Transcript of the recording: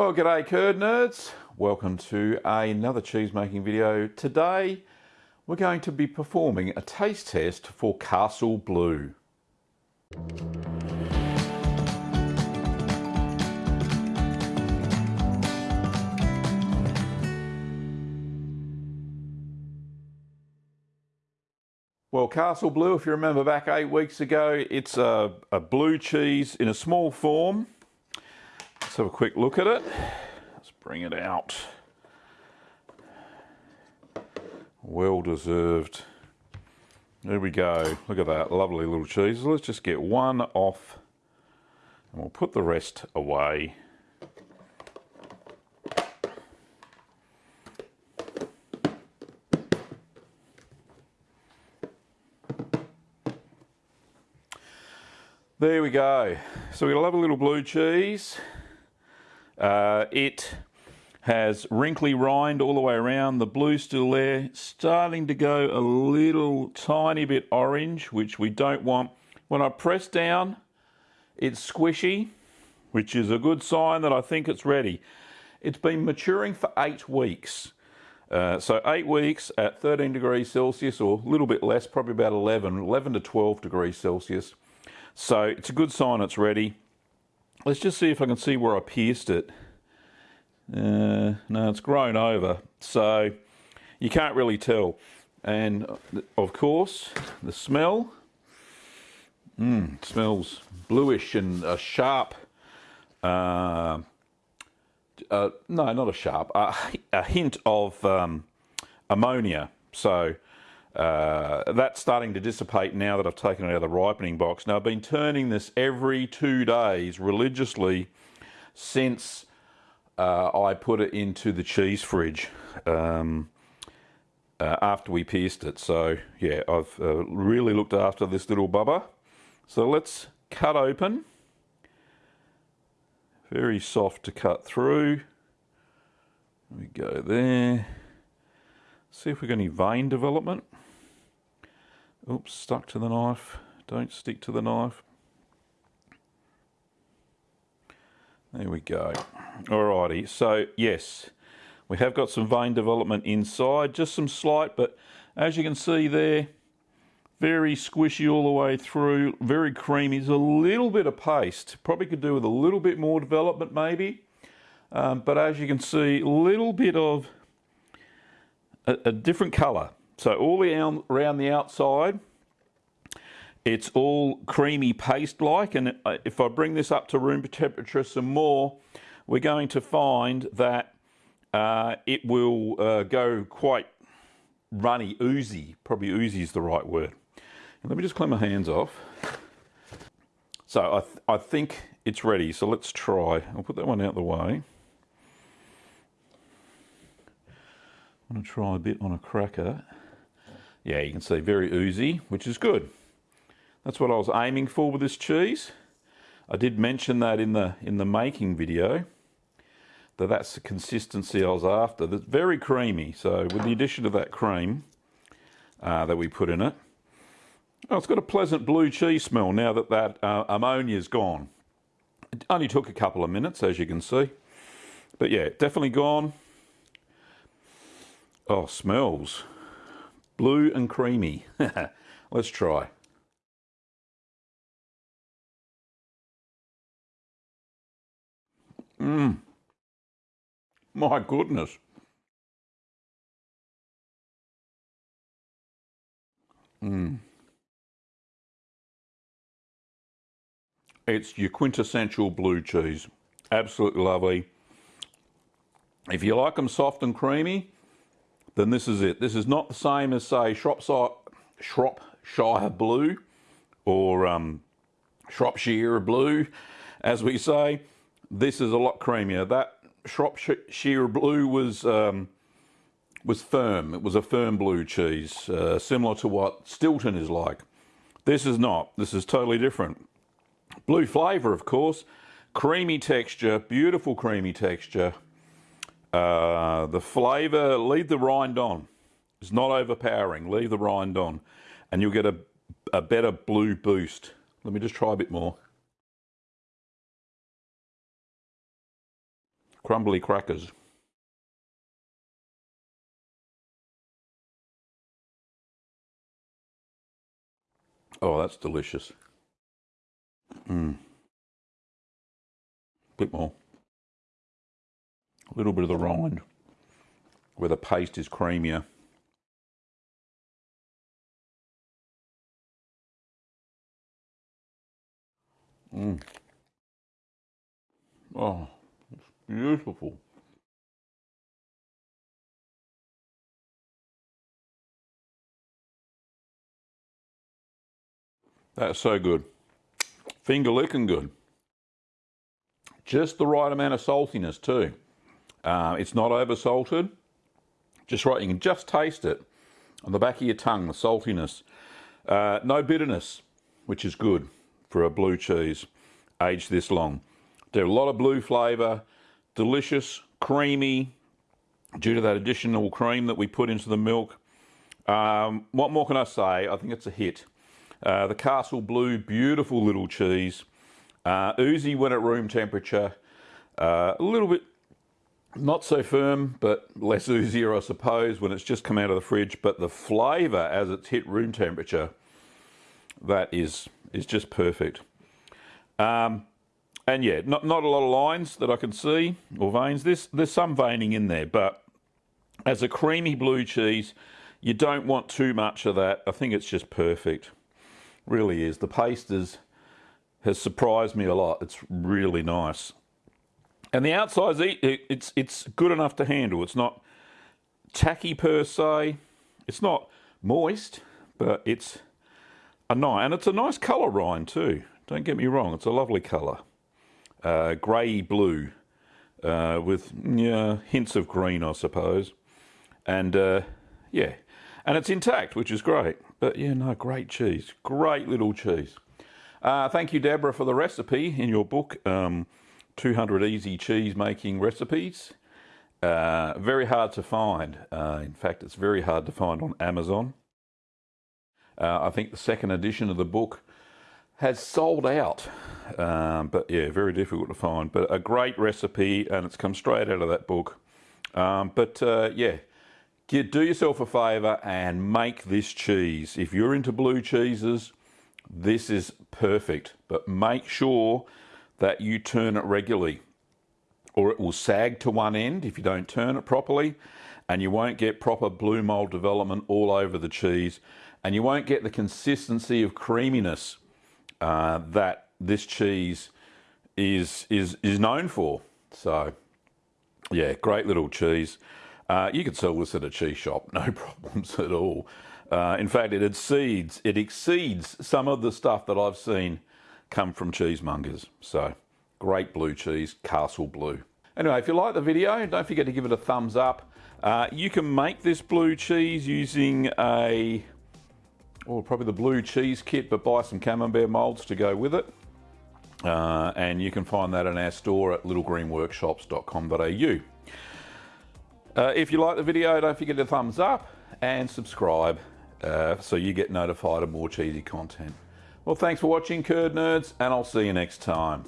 Well, g'day curd nerds. Welcome to another cheese making video. Today we're going to be performing a taste test for Castle Blue. Well, Castle Blue, if you remember back eight weeks ago, it's a, a blue cheese in a small form. Let's have a quick look at it. Let's bring it out. Well deserved. There we go. Look at that lovely little cheese. Let's just get one off and we'll put the rest away. There we go. So we love a little blue cheese. Uh, it has wrinkly rind all the way around. The blue still there. Starting to go a little tiny bit orange, which we don't want. When I press down, it's squishy, which is a good sign that I think it's ready. It's been maturing for eight weeks. Uh, so eight weeks at 13 degrees Celsius or a little bit less, probably about 11, 11 to 12 degrees Celsius. So it's a good sign it's ready. Let's just see if I can see where I pierced it. Uh, no, it's grown over, so you can't really tell. And of course, the smell, mm, smells bluish and a sharp, uh, uh, no, not a sharp, a hint of um, ammonia. So uh, that's starting to dissipate now that I've taken it out of the ripening box. Now I've been turning this every two days religiously since uh, I put it into the cheese fridge um, uh, after we pierced it. So yeah, I've uh, really looked after this little bubba. So let's cut open. Very soft to cut through. We go there. See if we've got any vein development. Oops, stuck to the knife. Don't stick to the knife. There we go. Alrighty, so yes, we have got some vein development inside, just some slight, but as you can see there, very squishy all the way through, very creamy. There's a little bit of paste. Probably could do with a little bit more development maybe. Um, but as you can see, a little bit of a, a different colour. So all the around the outside, it's all creamy paste-like, and uh, if I bring this up to room temperature some more, we're going to find that uh, it will uh, go quite runny, oozy. Probably oozy is the right word. Let me just clean my hands off. So I, th I think it's ready, so let's try. I'll put that one out the way. I'm going to try a bit on a cracker. Yeah, you can see very oozy, which is good. That's what I was aiming for with this cheese. I did mention that in the in the making video that that's the consistency I was after. That's very creamy. So with the addition of that cream uh, that we put in it, oh, it's got a pleasant blue cheese smell now that that uh, ammonia's gone. It only took a couple of minutes, as you can see. But yeah, definitely gone. Oh, smells. Blue and creamy. Let's try. Mmm. My goodness. Mmm. It's your quintessential blue cheese. Absolutely lovely. If you like them soft and creamy, then this is it. This is not the same as, say, Shropshire, Shropshire Blue or um, Shropshire Blue, as we say. This is a lot creamier. That Shropshire Blue was um, was firm. It was a firm blue cheese, uh, similar to what Stilton is like. This is not. This is totally different. Blue flavour, of course. Creamy texture, beautiful creamy texture. Uh, the flavour, leave the rind on. It's not overpowering. Leave the rind on. And you'll get a, a better blue boost. Let me just try a bit more. crumbly crackers. Oh, that's delicious. Mmm. Bit more. A little bit of the rind where the paste is creamier. Mmm. Oh, it's beautiful. That's so good. Finger licking good. Just the right amount of saltiness too. Uh, it's not over salted. Just right, you can just taste it on the back of your tongue, the saltiness. Uh, no bitterness, which is good for a blue cheese aged this long. There's a lot of blue flavour, delicious, creamy, due to that additional cream that we put into the milk. Um, what more can I say? I think it's a hit. Uh, the Castle Blue, beautiful little cheese. Uh, oozy when at room temperature. Uh, a little bit not so firm, but less oozier, I suppose, when it's just come out of the fridge. But the flavour as it's hit room temperature, that is is just perfect. Um, and yeah, not not a lot of lines that I can see or veins. This there's some veining in there, but as a creamy blue cheese, you don't want too much of that. I think it's just perfect really is. The paste is, has surprised me a lot. It's really nice. And the outside's it's it's good enough to handle. It's not tacky per se. It's not moist, but it's a nice and it's a nice colour rind too. Don't get me wrong. It's a lovely colour, uh, grey blue, uh, with yeah, hints of green, I suppose. And uh, yeah, and it's intact, which is great. But yeah, no, great cheese. Great little cheese. Uh, thank you, Deborah, for the recipe in your book, um, 200 Easy Cheese Making Recipes. Uh, very hard to find. Uh, in fact, it's very hard to find on Amazon. Uh, I think the second edition of the book has sold out. Um, but yeah, very difficult to find. But a great recipe, and it's come straight out of that book. Um, but uh, yeah, Get, do yourself a favour and make this cheese. If you're into blue cheeses, this is perfect. But make sure that you turn it regularly or it will sag to one end if you don't turn it properly and you won't get proper blue mold development all over the cheese and you won't get the consistency of creaminess uh, that this cheese is, is, is known for. So yeah, great little cheese. Uh, you could sell this at a cheese shop, no problems at all. Uh, in fact, it exceeds it exceeds some of the stuff that I've seen come from cheesemongers. So, great blue cheese, Castle Blue. Anyway, if you like the video, don't forget to give it a thumbs up. Uh, you can make this blue cheese using a, or oh, probably the blue cheese kit, but buy some camembert molds to go with it. Uh, and you can find that in our store at littlegreenworkshops.com.au. Uh, if you like the video, don't forget to thumbs up and subscribe uh, so you get notified of more cheesy content. Well, thanks for watching, Curd Nerds, and I'll see you next time.